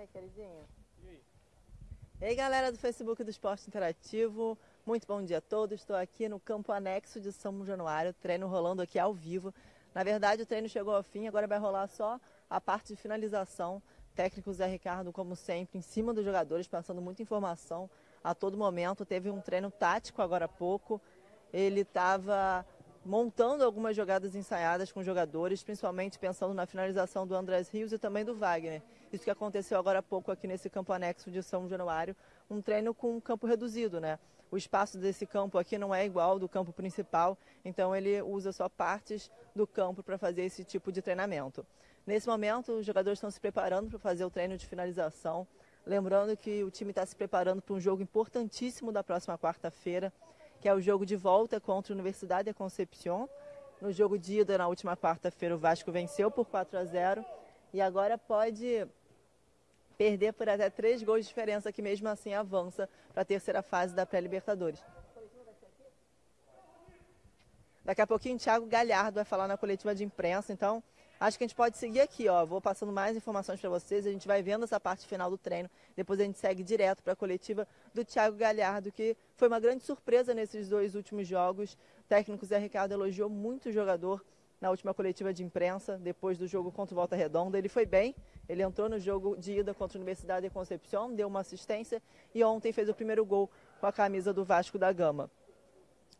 aí, queridinha? E aí? E aí, galera do Facebook do Esporte Interativo, muito bom dia a todos. Estou aqui no campo anexo de São Januário, treino rolando aqui ao vivo. Na verdade, o treino chegou ao fim, agora vai rolar só a parte de finalização. Técnico Zé Ricardo, como sempre, em cima dos jogadores, passando muita informação a todo momento. Teve um treino tático agora há pouco. Ele estava montando algumas jogadas ensaiadas com jogadores, principalmente pensando na finalização do Andrés Rios e também do Wagner. Isso que aconteceu agora há pouco aqui nesse campo anexo de São Januário, um treino com um campo reduzido, né? O espaço desse campo aqui não é igual ao do campo principal, então ele usa só partes do campo para fazer esse tipo de treinamento. Nesse momento, os jogadores estão se preparando para fazer o treino de finalização. Lembrando que o time está se preparando para um jogo importantíssimo da próxima quarta-feira, que é o jogo de volta contra a Universidade de Concepción. No jogo de ida, na última quarta-feira, o Vasco venceu por 4 a 0 e agora pode perder por até três gols de diferença, que mesmo assim avança para a terceira fase da pré-Libertadores. Daqui a pouquinho Thiago Galhardo vai falar na coletiva de imprensa, então Acho que a gente pode seguir aqui, ó. Vou passando mais informações para vocês. A gente vai vendo essa parte final do treino. Depois a gente segue direto para a coletiva do Thiago Galhardo, que foi uma grande surpresa nesses dois últimos jogos. O técnico Zé Ricardo elogiou muito o jogador na última coletiva de imprensa, depois do jogo contra o Volta Redonda. Ele foi bem, ele entrou no jogo de ida contra a Universidade de Concepción, deu uma assistência e ontem fez o primeiro gol com a camisa do Vasco da Gama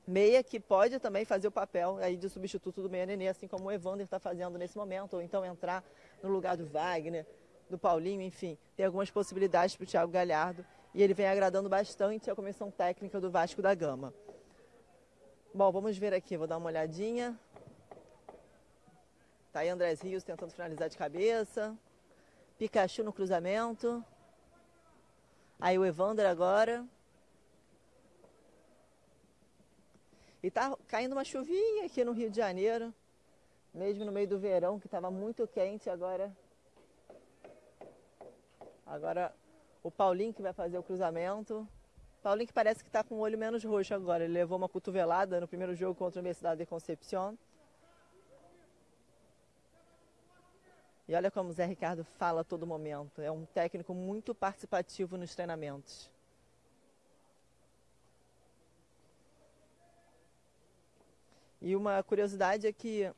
meia que pode também fazer o papel aí de substituto do meia Nenê, assim como o Evander está fazendo nesse momento, ou então entrar no lugar do Wagner, do Paulinho, enfim, tem algumas possibilidades para o Thiago Galhardo e ele vem agradando bastante a comissão técnica do Vasco da Gama. Bom, vamos ver aqui, vou dar uma olhadinha. Tá aí Andrés Rios tentando finalizar de cabeça. Pikachu no cruzamento. Aí o Evander agora. E tá caindo uma chuvinha aqui no Rio de Janeiro, mesmo no meio do verão, que estava muito quente, agora. Agora o Paulinho que vai fazer o cruzamento. Paulinho que parece que está com o olho menos roxo agora. Ele levou uma cotovelada no primeiro jogo contra a Universidade de Concepción. E olha como o Zé Ricardo fala a todo momento. É um técnico muito participativo nos treinamentos. E uma curiosidade é que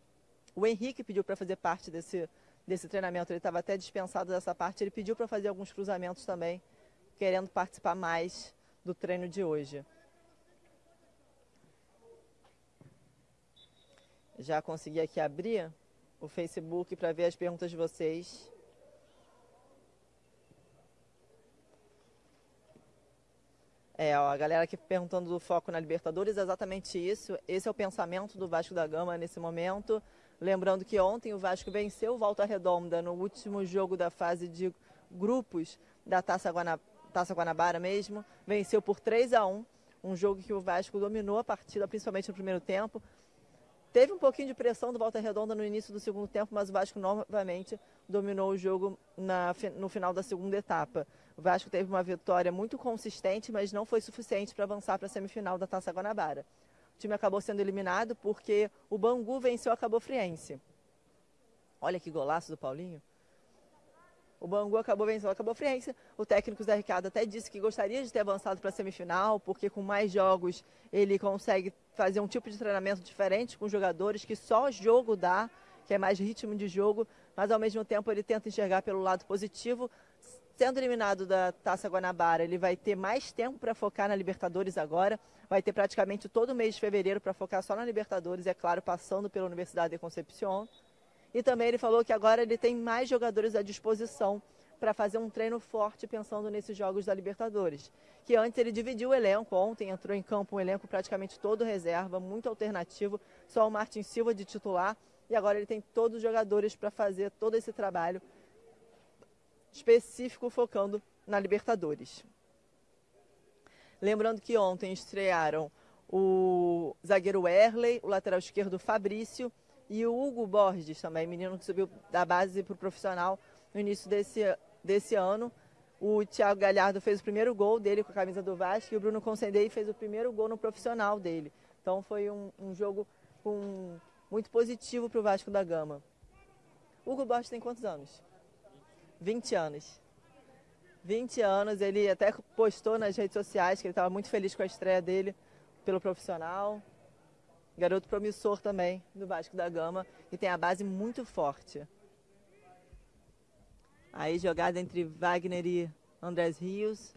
o Henrique pediu para fazer parte desse, desse treinamento. Ele estava até dispensado dessa parte. Ele pediu para fazer alguns cruzamentos também, querendo participar mais do treino de hoje. Já consegui aqui abrir o Facebook para ver as perguntas de vocês. É, ó, a galera aqui perguntando do foco na Libertadores, é exatamente isso. Esse é o pensamento do Vasco da Gama nesse momento. Lembrando que ontem o Vasco venceu o Volta Redonda no último jogo da fase de grupos da Taça, Guana, Taça Guanabara mesmo. Venceu por 3 a 1 um jogo que o Vasco dominou a partida, principalmente no primeiro tempo. Teve um pouquinho de pressão do Volta Redonda no início do segundo tempo, mas o Vasco novamente dominou o jogo na, no final da segunda etapa. O Vasco teve uma vitória muito consistente, mas não foi suficiente para avançar para a semifinal da Taça Guanabara. O time acabou sendo eliminado porque o Bangu venceu a Cabo Friense. Olha que golaço do Paulinho. O Bangu acabou vencendo a Cabo Friense. O técnico Zé Ricardo até disse que gostaria de ter avançado para a semifinal, porque com mais jogos ele consegue fazer um tipo de treinamento diferente com jogadores que só jogo dá, que é mais ritmo de jogo, mas ao mesmo tempo ele tenta enxergar pelo lado positivo, sendo eliminado da Taça Guanabara, ele vai ter mais tempo para focar na Libertadores agora. Vai ter praticamente todo o mês de fevereiro para focar só na Libertadores, é claro, passando pela Universidade de Concepción. E também ele falou que agora ele tem mais jogadores à disposição para fazer um treino forte pensando nesses jogos da Libertadores. Que antes ele dividiu o elenco, ontem entrou em campo um elenco praticamente todo reserva, muito alternativo, só o Martin Silva de titular. E agora ele tem todos os jogadores para fazer todo esse trabalho específico focando na Libertadores. Lembrando que ontem estrearam o zagueiro Erley, o lateral esquerdo Fabrício e o Hugo Borges também, menino que subiu da base para o profissional no início desse, desse ano. O Thiago Galhardo fez o primeiro gol dele com a camisa do Vasco e o Bruno Concendei fez o primeiro gol no profissional dele. Então foi um, um jogo muito positivo para o Vasco da Gama. Hugo Borges tem quantos anos? 20 anos. 20 anos, ele até postou nas redes sociais que ele estava muito feliz com a estreia dele pelo profissional. Garoto promissor também do Vasco da Gama e tem a base muito forte. Aí jogada entre Wagner e Andrés Rios.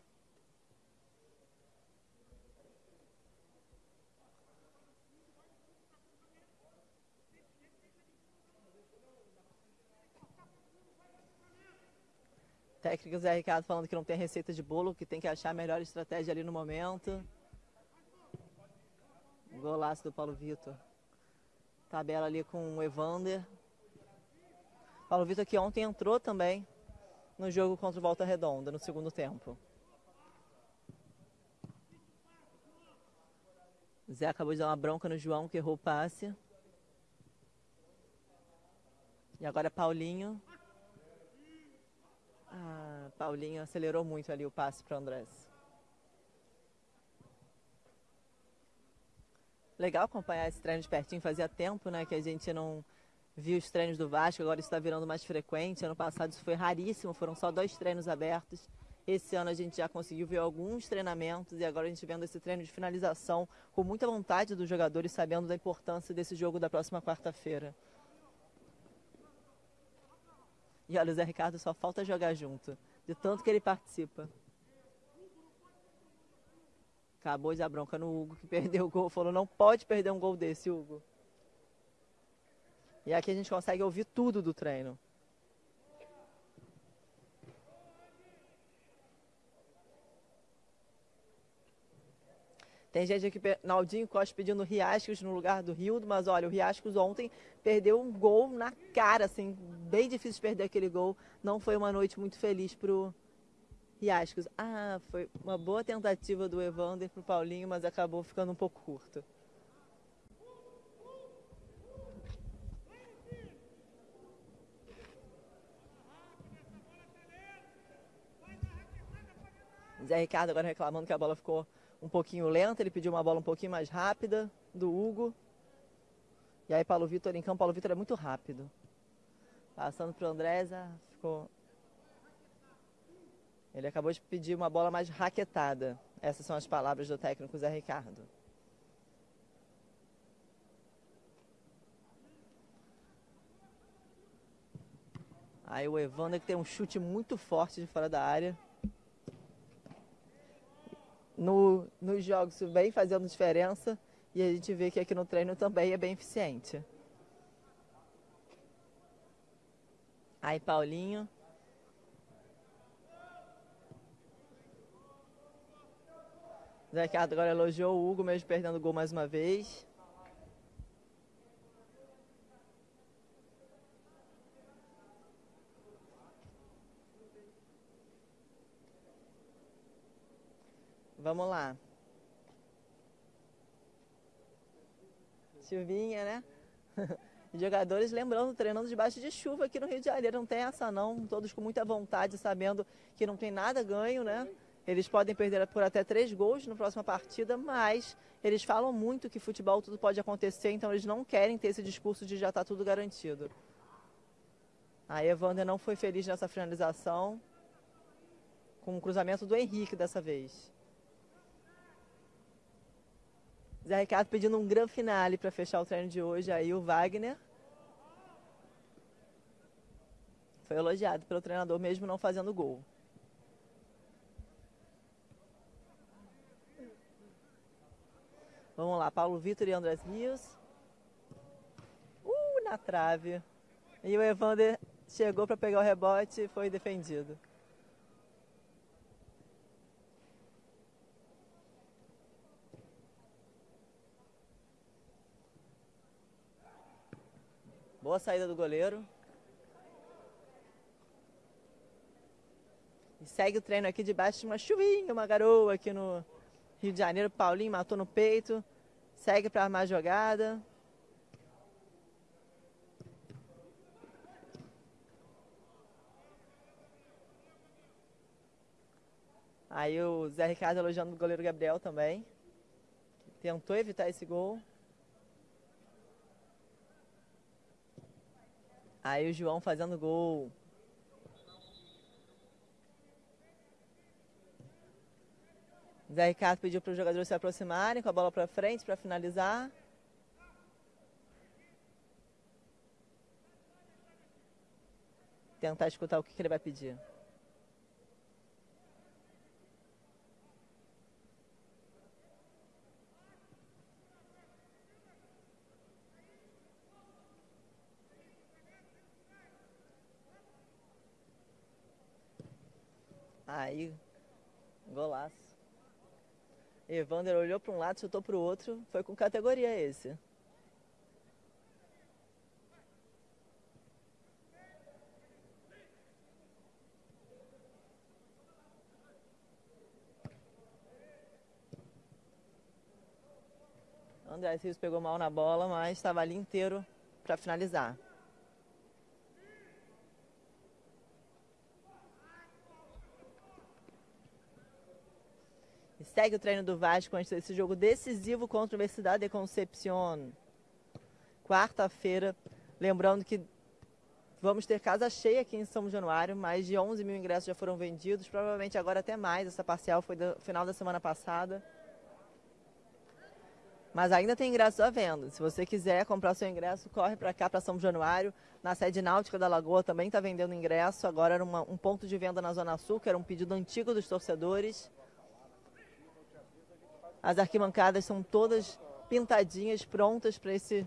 Técnico Zé Ricardo falando que não tem receita de bolo, que tem que achar a melhor estratégia ali no momento. Golaço do Paulo Vitor. Tabela ali com o Evander. Paulo Vitor que ontem entrou também no jogo contra o Volta Redonda, no segundo tempo. Zé acabou de dar uma bronca no João, que errou o passe. E agora Paulinho. Ah, Paulinho acelerou muito ali o passe para o Andrés. Legal acompanhar esse treino de pertinho. Fazia tempo né, que a gente não via os treinos do Vasco, agora está virando mais frequente. Ano passado isso foi raríssimo, foram só dois treinos abertos. Esse ano a gente já conseguiu ver alguns treinamentos e agora a gente vendo esse treino de finalização com muita vontade dos jogadores, sabendo da importância desse jogo da próxima quarta-feira. E olha, o Zé Ricardo só falta jogar junto, de tanto que ele participa. Acabou dar bronca no Hugo, que perdeu o gol. Falou, não pode perder um gol desse, Hugo. E aqui a gente consegue ouvir tudo do treino. Tem gente aqui, Naldinho Costa pedindo Riascos no lugar do Rildo, mas olha, o Riascos ontem perdeu um gol na cara, assim, bem difícil perder aquele gol. Não foi uma noite muito feliz pro Riascos. Ah, foi uma boa tentativa do Evander pro Paulinho, mas acabou ficando um pouco curto. Zé Ricardo agora reclamando que a bola ficou um pouquinho lenta, ele pediu uma bola um pouquinho mais rápida do Hugo. E aí Paulo Vitor em campo, Paulo Vitor é muito rápido. Passando para o Andresa, ficou... Ele acabou de pedir uma bola mais raquetada. Essas são as palavras do técnico Zé Ricardo. Aí o Evander que tem um chute muito forte de fora da área no, nos jogos vem fazendo diferença e a gente vê que aqui no treino também é bem eficiente. Aí, Paulinho. Ricardo agora elogiou o Hugo, mesmo perdendo o gol mais uma vez. Vamos lá. Chuvinha, né? Jogadores lembrando, treinando debaixo de chuva aqui no Rio de Janeiro. Não tem essa não, todos com muita vontade, sabendo que não tem nada ganho, né? Eles podem perder por até três gols na próxima partida, mas eles falam muito que futebol tudo pode acontecer, então eles não querem ter esse discurso de já está tudo garantido. A Evander não foi feliz nessa finalização, com o cruzamento do Henrique dessa vez. Zé Ricardo pedindo um grande finale para fechar o treino de hoje. Aí o Wagner foi elogiado pelo treinador, mesmo não fazendo gol. Vamos lá, Paulo Vitor e Andrés Rios. Uh, na trave. E o Evander chegou para pegar o rebote e foi defendido. Boa saída do goleiro. E segue o treino aqui debaixo de uma chuvinha, uma garoa aqui no Rio de Janeiro. Paulinho matou no peito. Segue para armar a jogada. Aí o Zé Ricardo elogiando o goleiro Gabriel também. Tentou evitar esse gol. Aí o João fazendo gol. Zé Ricardo pediu para os jogadores se aproximarem com a bola para frente para finalizar. Tentar escutar o que, que ele vai pedir. Aí, golaço. Evander olhou para um lado, chutou para o outro. Foi com categoria esse. André Rios pegou mal na bola, mas estava ali inteiro para finalizar. Segue o treino do Vasco antes desse jogo decisivo contra a Universidade de Concepción. Quarta-feira, lembrando que vamos ter casa cheia aqui em São Januário, mais de 11 mil ingressos já foram vendidos, provavelmente agora até mais, essa parcial foi do final da semana passada. Mas ainda tem ingressos à venda. Se você quiser comprar seu ingresso, corre para cá, para São Januário. Na sede náutica da Lagoa também está vendendo ingresso. Agora era uma, um ponto de venda na Zona Sul, que era um pedido antigo dos torcedores. As arquibancadas são todas pintadinhas, prontas para esse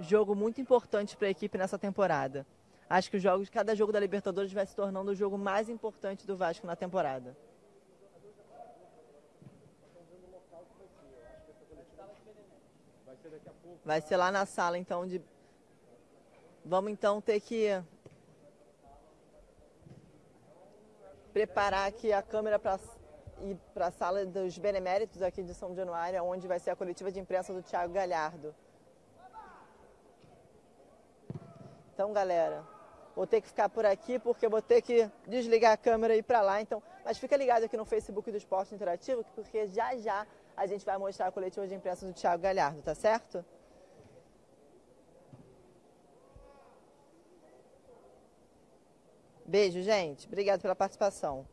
jogo muito importante para a equipe nessa temporada. Acho que o jogo, cada jogo da Libertadores vai se tornando o jogo mais importante do Vasco na temporada. Vai ser lá na sala, então, de... Vamos, então, ter que preparar aqui a câmera para ir para a sala dos beneméritos aqui de São Januário, onde vai ser a coletiva de imprensa do Thiago Galhardo. Então, galera, vou ter que ficar por aqui porque vou ter que desligar a câmera e ir para lá. Então, mas fica ligado aqui no Facebook do Esporte Interativo, porque já já a gente vai mostrar a coletiva de imprensa do Thiago Galhardo, tá certo? Beijo, gente. Obrigado pela participação.